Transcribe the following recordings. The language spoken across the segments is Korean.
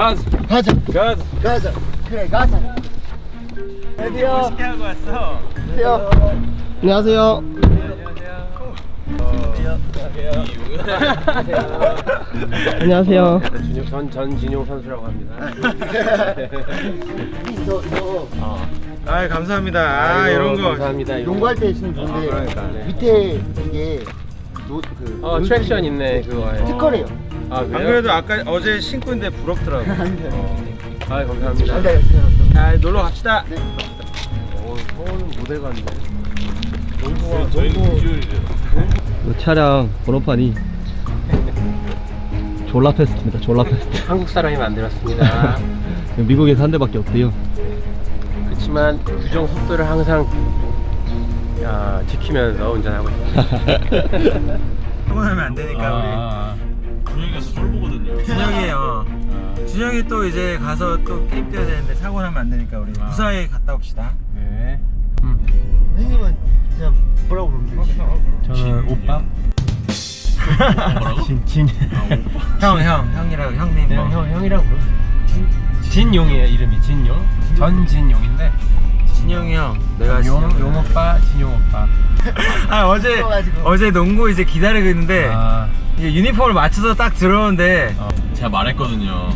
가즈 가자. 가즈 가자. 그래 가자. 드디어. 멋있게 하고 왔어. 드디어. 안녕하세요. 안녕하세요. 준용, 전, 전진용 선수라고 합니다. 저, 저아 감사합니다. 아 아이고, 이런 거. 감사합니다. 농구할 때 쓰는 건데 아, 그러니까, 네. 밑에 이게 노, 그 어 traction 있네 그거. 특허래요 아 안? 그래도 아까 어제 신고 있는데 부럽더라고. 아 감사합니다. 안돼 안돼 아 놀러 갑시다. 오 서울은 모델 같네. 차량 번호판이 졸라 패스트입니다 졸라 패스트. 한국 사람이 만들었습니다. 미국에서 한 대밖에 없대요. 그렇지만 규정 속도를 항상 야, 지키면서 운전하고 있습니다. 통화하면 안 되니까 준영이가서 쫄보거든요. 준영이에요. 준영이 또 이제 가서 또 게임 뛰어야 되는데 사고 나면 안 되니까 우리 무사히 갔다 옵시다. 네. 형님은 그냥 뭐라고 부르면 되지? 저는 오빠. 진, 진, 형, 형, 형이라고 형님. 뭐. 형, 형이라고 부르 진용이에요 이름이. 진용? 전진용인데 진영이 형. 내가 용, 진영. 용 오빠 진용 오빠 아 어제. 어제 농구 이제 기다리고 있는데 아 이제 유니폼을 맞춰서 딱 들어오는데 제가 말했거든요.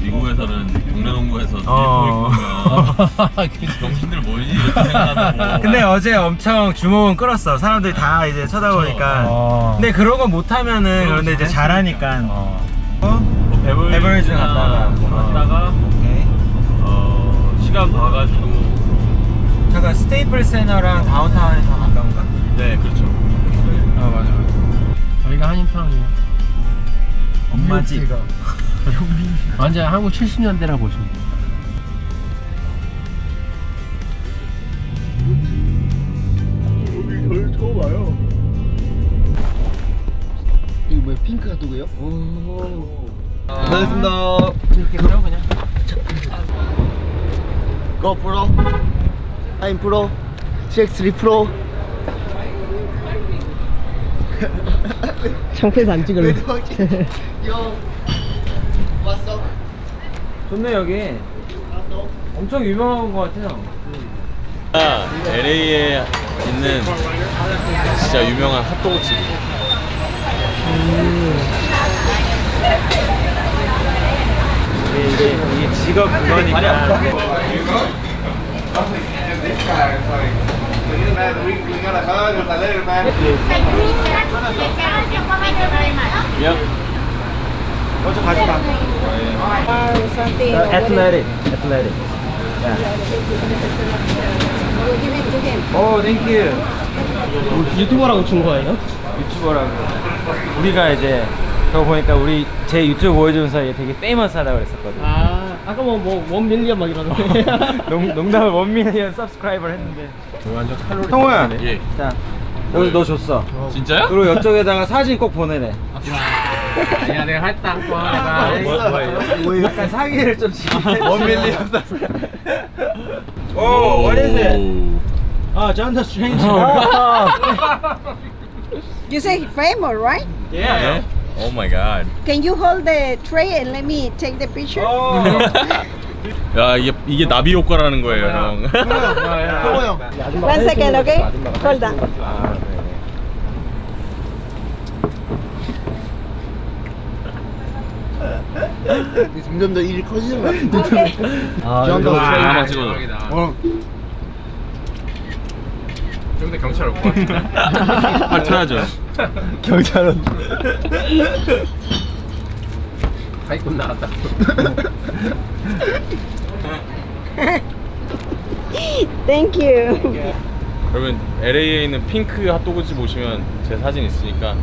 미국에서는 동네 농구에서 어. 정신들 뭐지 이렇게 생각하고. 근데 어제 엄청 주목은 끌었어. 사람들이 다 이제 쳐다보니까. 어. 근데 그런 거 못하면은 그런데 이제 잘하니까. 어? 뭐 베버리지 갔다가. 뭐 갔다가 오케이. 어, 시간 봐가지고 잠깐 스테이플 세너랑 다운타운이 더 가까운가? 네 그렇죠. 아 맞아 맞아 저희가 한인타운이에요. 엄마 집. 완전 한국 70년대라 보시면 돼요. 이거 뭐야 핑크 핫도그요? 고생했습니다. 이렇게 그려 그냥. 고 프로 아임 프로 CX3 프로 창피해서 안 찍을래 형 왔어? 좋네 여기. 엄청 유명한 거 같아요. LA에 있는 진짜 유명한 핫도그 집. 이게 이제 이게 직업 그거니까. 먼저 가져가. athletic athletic 오, thank you. 유튜버라고 준 거예요? 유튜버라고. 우리가 이제 그거 보니까 우리 제 유튜브 보여주는 사이에 되게 famous하다고 그랬었거든. 아 아까 뭐뭐 one million 막 이러던데 농, 농담을 one million subscriber를 했는데. 완전 칼로리 성호야. 예. 자, 여기 너 줬어. 진짜요? 그리고 이쪽에다가 사진 꼭 보내래. 야 내가 했다 한거 내가 뭐, 뭐예요? 뭐예요? 약간 사기를 좀 치게. one million 오, what is it? 오. 아, John the Stranger. You say famous, right? 네? Oh my god. Can you hold the tray and let me take the picture? 오. 야 이게 이게 나비 효과라는 거예요 형. 성호 형 One second, okay? Hold on. 점점 더 일이 커지는 것 같은데 아좀 이거 더. 아, 하나 찍어. 어. 좀 근데 경찰 올것 같은데 밝혀야죠. 경찰은 사기꾼 나왔다 Thank you. 여러분 LA에 있는 핑크 핫도그집 오시면 제 사진 있으니까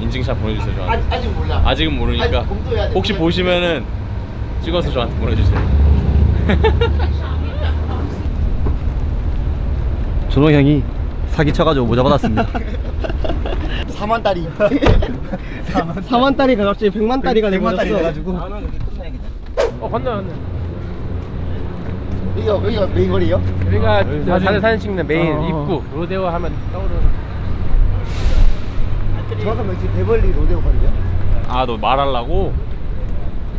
인증샷 보내주세요 저한테. 아직, 아직 몰라 아직은 모르니까 아직. 혹시 보시면은 찍어서 저한테 보내주세요. 준호 형이 사기 쳐가지고 모자 받았습니다 4만 따리 4만 따리가 갑자기 100만 따리가 100만 따리 돼버렸어 돼가지고 어 건너 건너 여기가 여기가 메인 거리예요? 여기가 사진, 사진 찍는 메인 어. 입구 로데오 하면 떠오르는 정확하면 지금 베벌리 로데오 거리예요? 아 너 말하려고?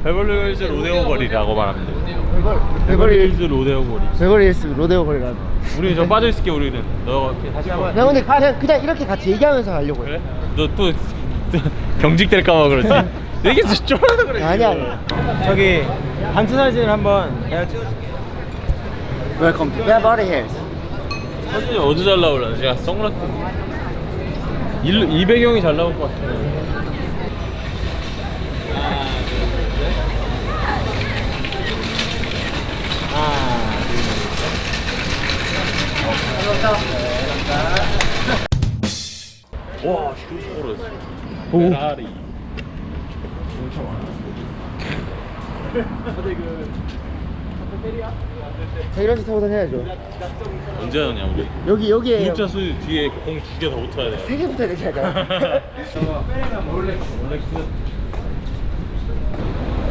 베벌리 힐즈 로데오 거리라고 말하면 돼. 베벌 베벌리 힐즈 로데오 거리. 베벌리 힐스 로데오 거리 가서. 우리 저 빠져 있을게 우리는. 너 다시 한번. 나 근데 그냥, 그냥 이렇게 같이 얘기하면서 가려고 해. 그래? 너 또 경직될까봐 그러지. 얘기 쫄아서 그래. 아니야. 저기 단체 사진을 한번 내가 찍어 Welcome to Beverly Hills. 사진이 어디 잘 나올라? 제가 선글라스. 일, 이 배경이 잘 나올 것 같아. 와, 슈퍼로스. 페라리. 자, 이런 식 타고 다녀야죠. 언제 하냐 우리? 여기, 여기에. 구독자 수 뒤에 공 두 개 더 붙어야 돼. 세 개부터 이렇게 할까요?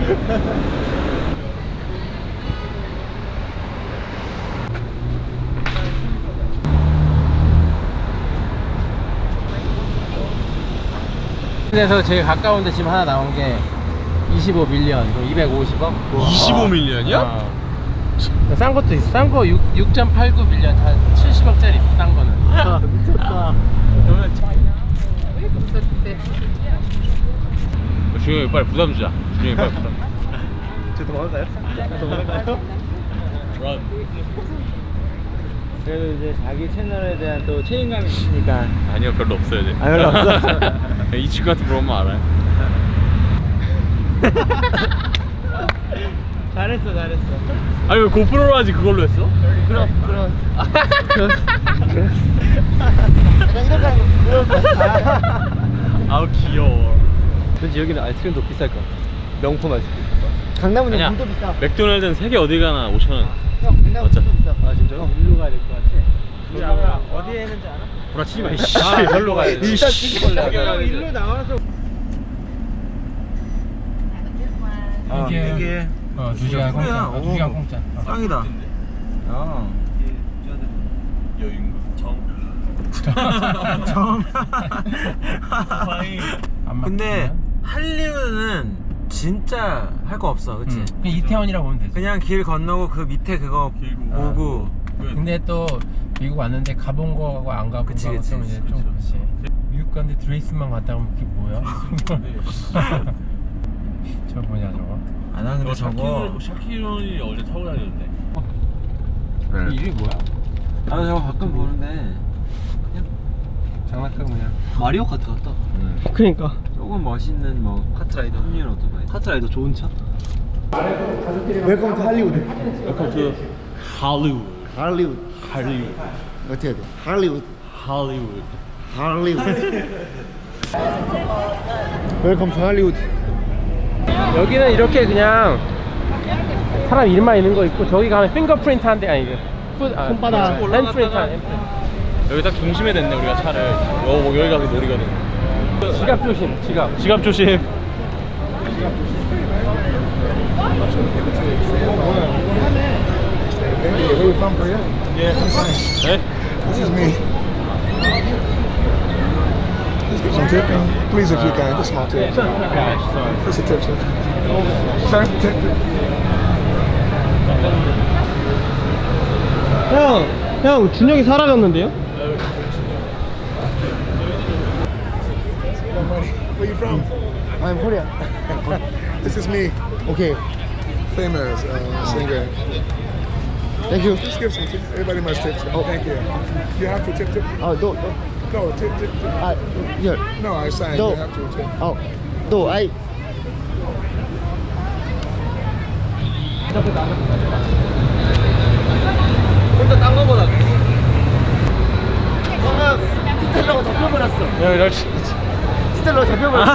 그래서 제일 가까운 데 지금 하나 나온 게 25 밀리언, 250억. 25밀리언이야? 싼 것도 있어. 싼거 6.89 밀리언, 한 70억짜리 있어. 싼 거는. 아, 미쳤다. 준영이 빨리 부담 주자. 준영이 빨리 부담. 저 도망갈까요? 도망갈까요? Run. 그래도 이제 자기 채널에 대한 또 책임감이 있으니까 아니요 별로 없어요 이제. 아, 별로 없어? 이 친구한테 물어보면 알아요. 잘했어 잘했어 아니 왜 고프로로 하지 그걸로 했어? 그럼, 그럼. 약간 이렇게 하는 거, 그럴 거야. 아우 귀여워. 왠지 여기는 아이스크림도 비쌀 것 같아. 명품 아이스크림. 강남은. 물도 비싸. 맥도날드는 세개 어디 가나 5천 원. 형, 맞죠? 물도 비싸. 아, 진짜요? 가야 될 것 같아. 우리 아까 어디에 있는지 알아? 부라치지 마, 이씨. 아, 절로 가야 돼. 진짜 찍을래. 형 일로 나와서 이게, 이게 어, 두 시간 공짜. 어, 두 시간 공짜. 어. 짱이다 어 여유인가? 정. 정안 근데? 할리우드는 진짜 할 거 없어 그치? 응. 그냥 이태원이라고 보면 되지. 그냥 길 건너고 그 밑에 그거 보고 근데 또 미국 왔는데 가본 거하고 안 가본 그치, 거하고 그치, 좀 이제 그치, 좀 그치. 미국 갔는데 드레이스만 갔다 오면 그게 뭐야? 저 뭐냐 저거? 아난 근데 저거 샤키론이 어제 타고 다녔는데. 이 이름이 뭐야? 나도 저거 가끔 보는데 장난감 그냥. 마리오 카트 같다. 음. 그러니까. 조금 멋있는 뭐 카트라이더 합리한 오토바이 카트라이더 좋은 차? Welcome to Hollywood. To Hollywood. 할리우드. Hollywood. 어떻게 해야 돼? 할리우드. Hollywood. 할리우드. Welcome to Hollywood. 여기는 이렇게 그냥 사람 이름만 있는 거 있고 저기 가면 fingerprint 한대 아니 그 foot- 아, 손바닥. 한 handprint. 여기 딱 중심에 됐네 우리가 차를. 여, 여기 가서 놀이거든. 지갑 조심 지갑 지갑 조심. 네? This is me. Some tipping, please, if you can. Just small tip. Just a tip, sir. Sir, tip. 형, 형 준영이 사라졌는데요? Where you from? I'm Korean. This is me, Okay. famous uh, singer. Thank you. Just give some tips. Everybody must tip. Oh. Thank you. You have to tip, tip. Oh, no, no. Tip, tip, tip. Ah, here. No, I sang. No. You have to tip. Oh, no, I. 혼자 딴 거보다 방금 스텔러가 잡혀버렸어. 야, 나 스텔러가 잡혀버렸어.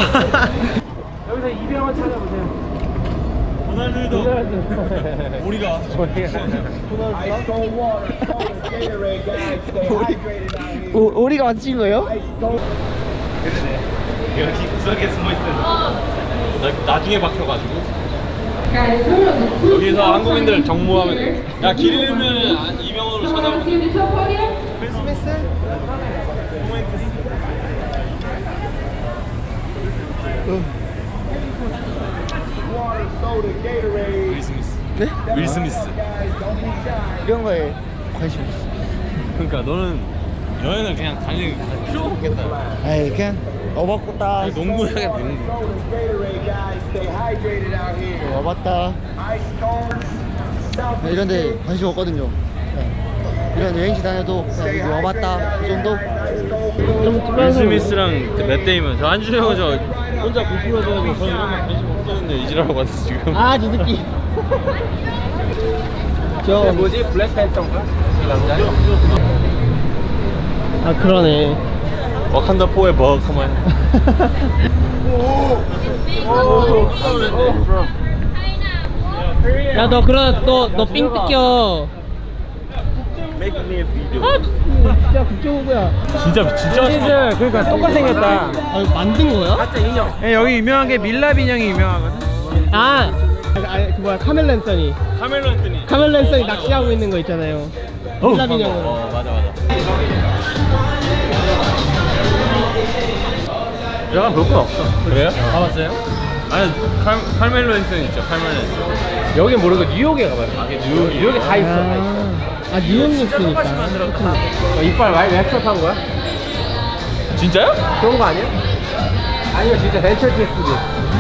여기서 이병헌 찾아보세요 호날두도 우리가 오, 우리가 맞힌 거예요? 여기 구석에 숨어 있어. 나, 나중에 박혀가지고. 여기서 한국인들 정모하면 돼. 야, 길 잃으면 이병헌으로 찾아오면 윌 스미스. 네? 윌 스미스. 이런 거에 관심 없어. 그러니까 너는 여행을 그냥 다닐 필요가 없겠다. 에이 그냥 와봤다. 농구 해야겠다 농구. 와봤다. 네, 이런 데 관심 없거든요. 네. 이런 여행지 다녀도 그냥 와봤다 그 정도. 윌 스미스랑 맷 데이먼 저 안준형저 혼자 공부해서 저는 이런 거 관심 없 었는데 이지라고 왔어 지금. 아, 저 새끼. 저 뭐지? 이 남자? 아, 그러네. 와칸다 포의 버 컴온. 야, 너 그러다 너너삥 뜯겨. Make me a video. 진짜 국제호구야. 진짜 진짜 시즌 그러니까 똑같이 생겼다. 아, 이거 만든 거야? 가짜 인형. 예, 여기 유명한 게 밀랍 인형이 유명하거든. 아, 아, 그 뭐야 카멜 랜선이. 카멜로 앤토니. 카멜 랜선이 낚시하고 있는 거 있잖아요. 밀랍 인형으로. 어 맞아 맞아. 내가 볼건 없어. 그래요? 가봤어요? 아니 칼 칼멜로 앤토니 있죠 칼멜로 앤토니. 여기 모르고 뉴욕에 가봐요. 아, 뉴욕, 뉴욕에 다 있어. 다 있어. 아, 뉴욕 뉴스니까. 어, 이빨 많이 랩섭한 거야? 진짜요? 그런 거 아니야? 아니면 진짜 벤처 테스트지.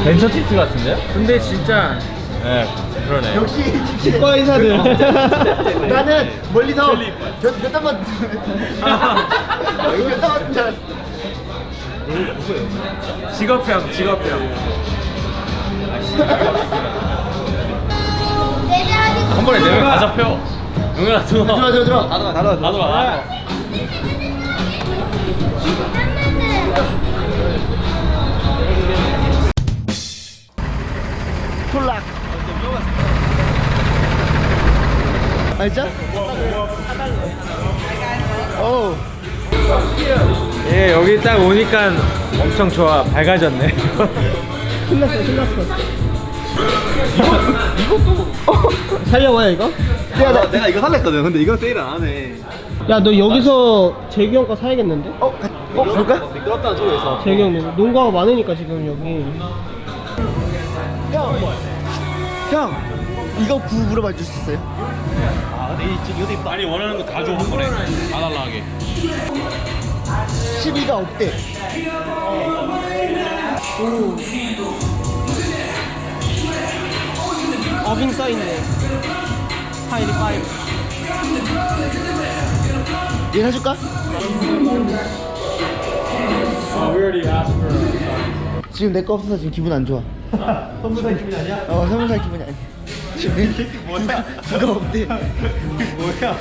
벤처 티스 같은데요? 근데 진짜 네 그러네. 역시 치과 의사들. 나는 멀리서 몇, 몇 단만 몇 단만 줄 알았어. 직업병, 직업병. 한 번에 네명 다 잡혀. 용현아 들어. 들어 들어 들어. 다 들어 다 들어 다 들어. 콜락. 알죠? 오. 예, 여기 딱 오니까 엄청 좋아. 밝아졌네. 신났어 신났어. 이것도 살려봐요 이거? 야, 나, 내가 이거 살랬거든. 근데 이건 세일 안 하네. 야 너 여기서 재규 형 거 사야겠는데? 어, 가, 어, 그럴까? 미끄럽다는 소리에서. 재규 형 농구가 많으니까 지금 여기. 형, 형, 이거 구 물어봐 줄 수 있어요? 아, 근데 이. 아니 원하는 거 다 줘 한 번에. 다 달라하게. 12가 없대. 어빙 써있네. 카이리 five. 얘 사줄까? 지금 내 거 없어서 지금 기분 안 좋아. 선물 살 기분이 아니야? 어, 선물 살 기분이 아니야. 지금 뭐야? 그거 없대. 뭐야?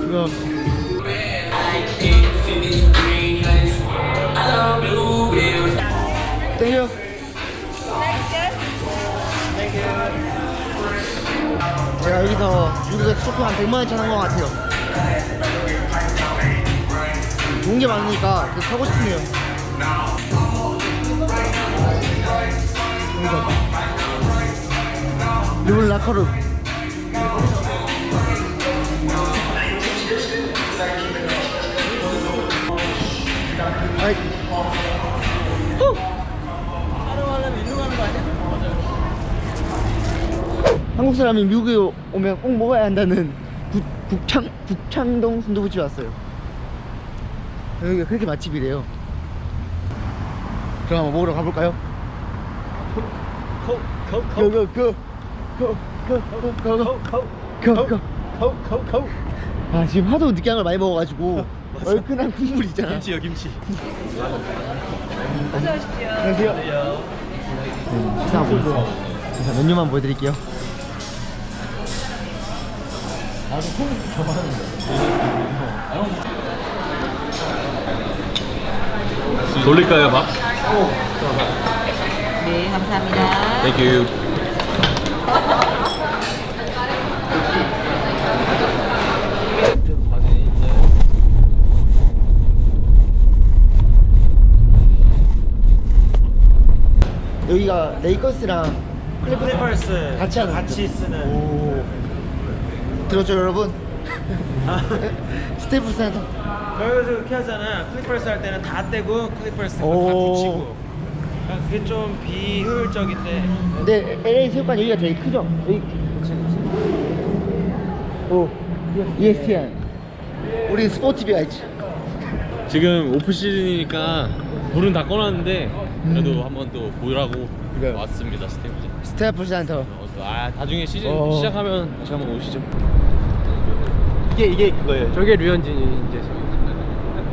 그거. 땡겨. 제가 여기서 미국에서 쇼핑 한 100만 원치 한것 같아요. 좋은 게 많으니까 그 사고 싶네요. 르블 라커르. 아이. 한국 사람이 미국에 오면 꼭 먹어야 한다는 국, 국창, 국창동 순두부집 왔어요. 여기가 그렇게 맛집이래요. 그럼 한번 먹으러 가볼까요? 고고고고고고고고고고고고 아 지금 하도 느끼한 걸 많이 먹어가지고 얼큰한 국물 있잖아 김치요 김치 안녕하세요 네, 식사하고 있어요 자, 메뉴만 보여드릴게요 돌릴까요 밥? 네, 감사합니다. Thank you. 여기가 레이커스랑 클리퍼스 같이 하는 같이 쓰는 오 들었죠 여러분? 스테이플 센터 여기서 그렇게 하잖아 클리퍼스 할 때는 다 떼고 클리퍼스 다 오. 붙이고 그게 좀 비효율적인데 근데 LA 체육관 여기가 제일 크죠? 여기 오 ESPN 우리 스포츠바가 있지 지금 오프 시즌이니까 불은 다 꺼놨는데 그래도 한번 또 보라고 그래요. 왔습니다 스테이플. 스테이플 센터 어, 또아 나중에 시즌 어. 시작하면 다시 한번 오시죠. 이게 이게 그거예요. 저게 류현진이 이제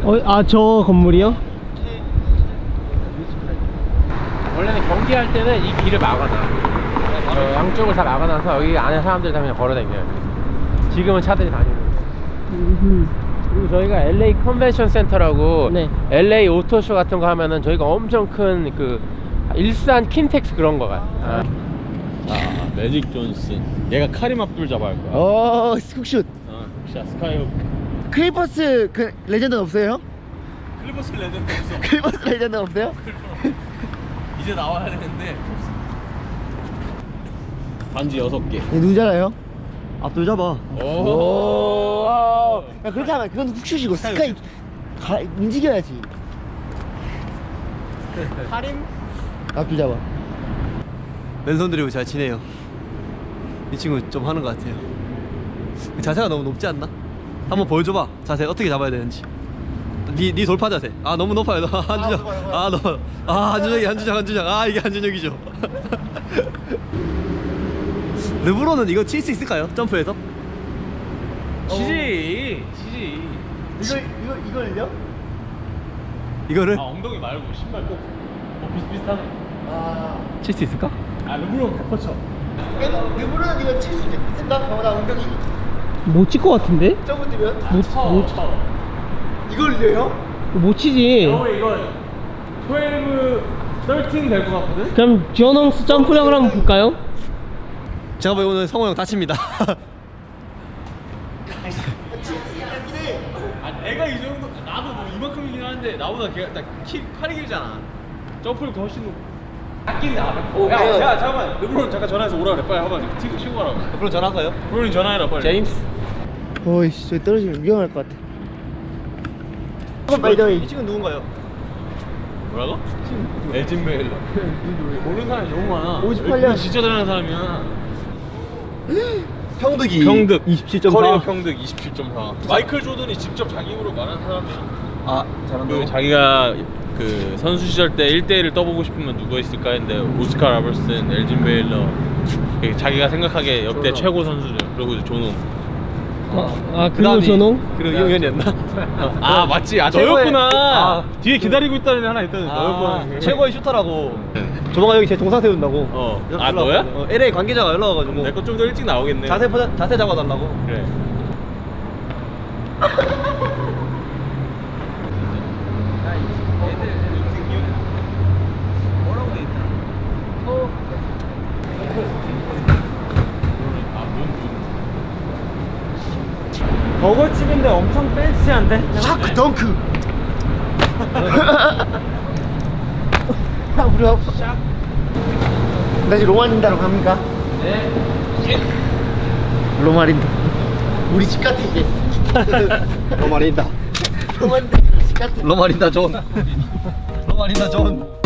어, 아 저 건물이요? 원래는 경기할 때는 이 길을 막아놔. 어, 양쪽을 다 막아놔서 여기 안에 사람들 다 그냥 걸어다녀요. 지금은 차들이 다니는. 그리고 저희가 LA 컨벤션 센터라고 네. LA 오토쇼 같은 거 하면은 저희가 엄청 큰 그 일산 킨텍스 그런 거가. 아. 아 매직 존슨. 얘가 카림 압둘 자바 할 거야. 오 훅슛 어, 자 스카이훅. 클리퍼스 그 레전드 없어요? 클리퍼스 레전드 없어. 클리퍼스 레전드 없어요? 이제 나와야 되는데. 반지 여섯 개. 얘 누구잖아요? 앞돌 잡아. 오. 야 그렇게 하면 그건 훅슛이고 스카이 가, 움직여야지. 카림? 앞줄 잡아. 맨손 들이고 잘 치네요. 이 친구 좀 하는 것 같아요. 자세가 너무 높지 않나? 한번 보여줘봐. 자세 어떻게 잡아야 되는지. 니, 니 돌파 자세. 아 너무 높아요. 너 한준혁. 아 너. 아 한준혁이 한준혁 한준혁. 아 이게 한준혁이죠. 르브론은 이거 칠 수 있을까요? 점프해서? 치지. 치지. 이거 이거 이걸요? 이거를 아 엉덩이 말고 신발 꼭. 어 비슷비슷하네. 아. 칠 수 있을까? 아 르브론 다뻗 쳐. 누구는 이거 칠수 있을까? 저보다 엉덩이 못칠것 같은데? 점프 뛰면 못, 못, 이걸요? 못 치지. 너 이거 12, 13 될 것 같거든? 그럼 지원홍스 점프력을 한번 볼까요? 제가 보기에 오늘 성호 형 다칩니다. 아 내가 이 정도 나도 뭐 이만큼이긴 한데 나보다 걔가 나키 팔이 길잖아. 점프를 더 훨씬 높. 아끼는 나. 오, 야. 야, 잠깐만. 르브론 잠깐 전화해서 오라 그래. 빨리 한번 튀고 치고 가라고. 그럼 전화할까요? 르브론 전화해라 빨리. 제임스. 어이씨 저기 떨어지면 위험할 것 같아. by the way 이 친구 누군가요? 뭐라고? 엘진 베일러. 모르는 사람이 너무 많아. 58 년. 엘진 진짜 잘하는 사람이야. 평득이 평득 27.4. 커리어 평득 27.4. 마이클 조던이 직접 자기 입으로 말한 사람이야. 아 잘한다. 그 자기가 그 선수 시절 때 1대1을 떠보고 싶으면 누가 있을까 했는데 오스카 로버트슨, 엘진 베일러 그 자기가 생각하기에 역대 최고 선수죠. 그리고 조농. 아, 아 그리고 전홍? 그리고 이용현이었나? 아 맞지. 아 너였구나. 아. 뒤에 기다리고 있다는 애 하나 있다는 아, 너였구나. 최고의 슈터라고. 조만간 여기 제 동상 세운다고. 어. 연락 아, 너야? 어, LA 관계자가 연락 와가지고. 내 거 좀 더 일찍 나오겠네. 자세 포자, 자세 잡아달라고. 그래. 버거집인데 엄청 fancy한데? 샤크 덩크. 형 우리 샤크. 나 지금 로마린다로 갑니까? 네. 로마린다. 우리 집 같아 이제. 로마린다. 로마린다 집 같아. 로마린다 존. 로마린다 존.